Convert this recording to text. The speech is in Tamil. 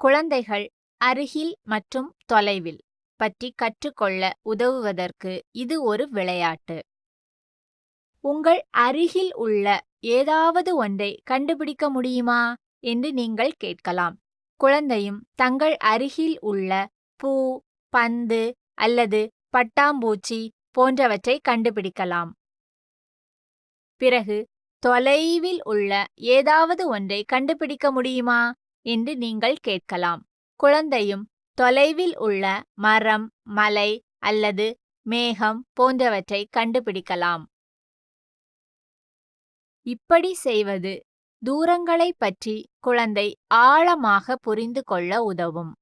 குழந்தைகள் அருகில் மற்றும் தொலைவில் பற்றி கற்றுக்கொள்ள உதவுவதற்கு இது ஒரு விளையாட்டு. உங்கள் அருகில் உள்ள ஏதாவது ஒன்றை கண்டுபிடிக்க முடியுமா? என்று நீங்கள் கேட்கலாம். குழந்தையும் தங்கள் அருகில் உள்ள பூ பந்து அல்லது பட்டாம்பூச்சி போன்றவற்றை கண்டுபிடிக்கலாம். பிறகு தொலைவில் உள்ள ஏதாவது ஒன்றை கண்டுபிடிக்க முடியுமா? என்று நீங்கள் கேட்கலாம். குழந்தையும் தொலைவில் உள்ள மரம் மலை அல்லது மேகம் போன்றவற்றை கண்டுபிடிக்கலாம். இப்படி செய்வது தூரங்களை பற்றி குழந்தை ஆழமாக புரிந்து கொள்ள உதவும்.